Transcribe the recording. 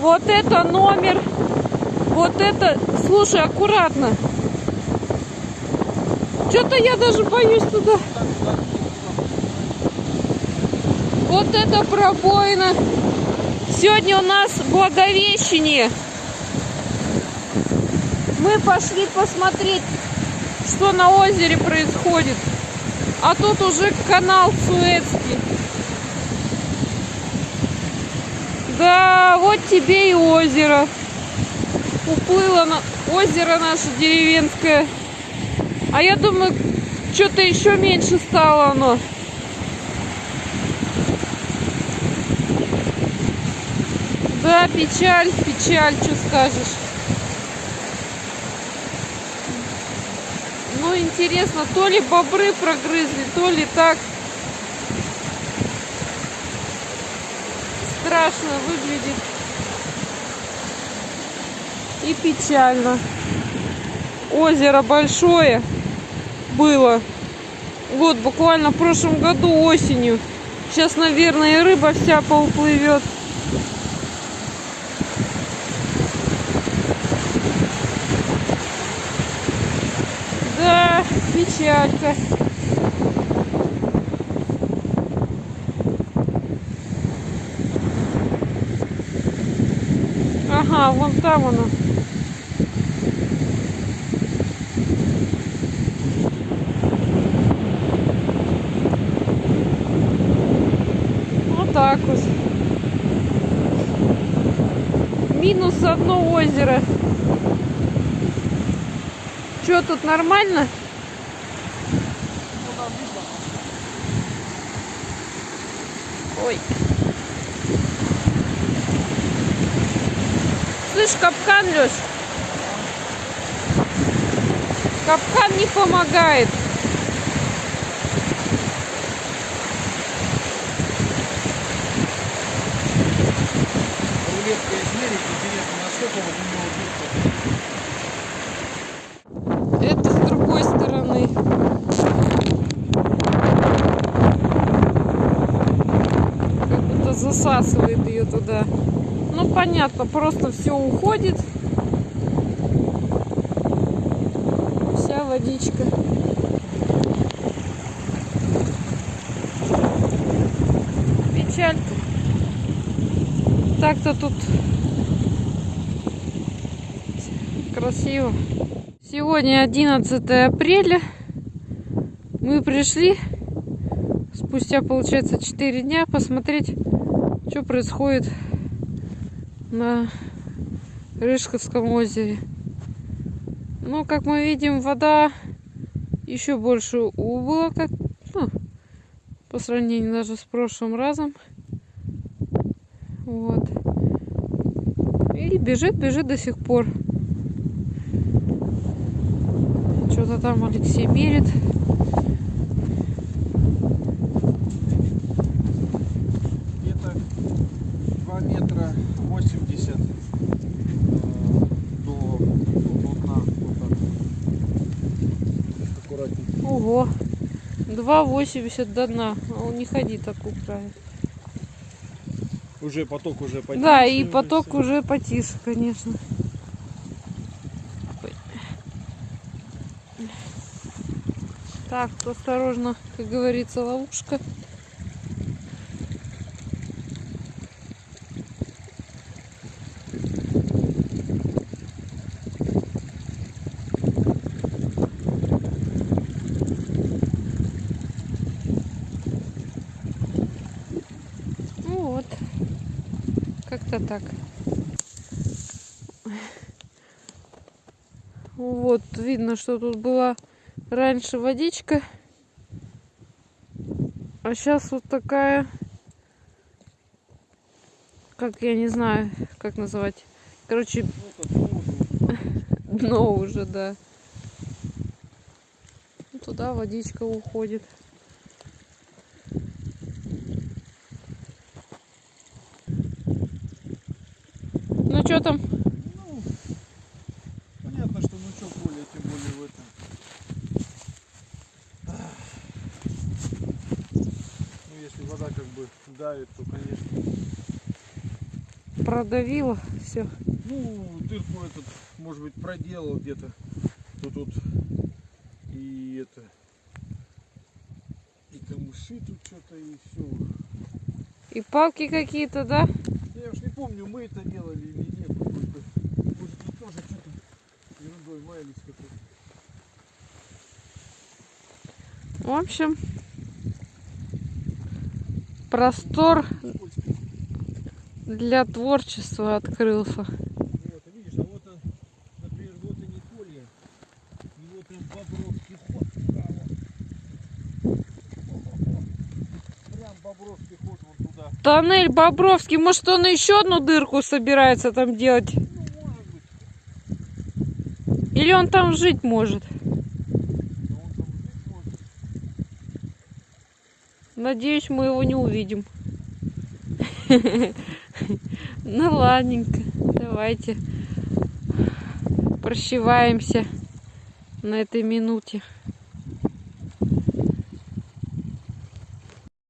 Вот это номер. Вот это... Слушай, аккуратно. Что-то я даже боюсь туда. Вот это пробоина. Сегодня у нас Благовещение. Мы пошли посмотреть, что на озере происходит. А тут уже канал Суэцкий. Да, вот тебе и озеро. Уплыло на озеро наше деревенское. А я думаю, что-то еще меньше стало оно. Да, печаль, печаль, что скажешь. Ну, интересно, то ли бобры прогрызли, то ли так. Страшно выглядит. И печально. Озеро большое было. Вот, буквально в прошлом году осенью. Сейчас, наверное, и рыба вся поуплывет. Да, печалька. Ага, вон там оно. Вот так вот. Минус одно озеро. Что тут нормально? Ой. Слышь, капкан, Леш? Капкан не помогает. Рулетка измерить, интересно, насколько вот у него быстро. Это с другой стороны. Как будто засасывает ее туда. Ну, понятно, просто все уходит. Вся водичка. Печалька. Так-то тут красиво. Сегодня 11 апреля. Мы пришли спустя, получается, 4 дня посмотреть, что происходит на Рыжковском озере. Ну, как мы видим, вода еще больше убыла, как, ну, по сравнению даже с прошлым разом. Вот. И бежит, бежит до сих пор. Что-то там Алексей мерит. 80 э, до, так. Аккуратненько. Ого. 2,80 до дна. А он не ходи так края. Уже поток уже потише. Да, и поток уже потише, конечно. Так, осторожно, как говорится, ловушка. Ну вот. Как-то так. Вот, видно, что тут была раньше водичка. А сейчас вот такая, как я не знаю, как называть. Короче, дно уже, да. Туда водичка уходит. Ну что там? Ну, понятно, что ну что более, тем более в этом. Ну, если вода как бы давит, то, конечно. Продавило все. Ну, дырку этот, может быть, проделал где-то. То тут и это. И камыши тут что-то, и все. И палки какие-то, да? Я уж не помню, мы это делали или нет. Может, может тут тоже что-то ерундой маялись. В общем, простор для творчества открылся. Вот, и видишь, а вот, он, например, вот и Николья, и вот он Бобровский ход. Прям Бобровский ход вон туда. Тоннель Бобровский, может он еще одну дырку собирается там делать? Или он там жить может? Надеюсь, мы его не увидим. Ну ладненько, давайте прощеваемся на этой минуте.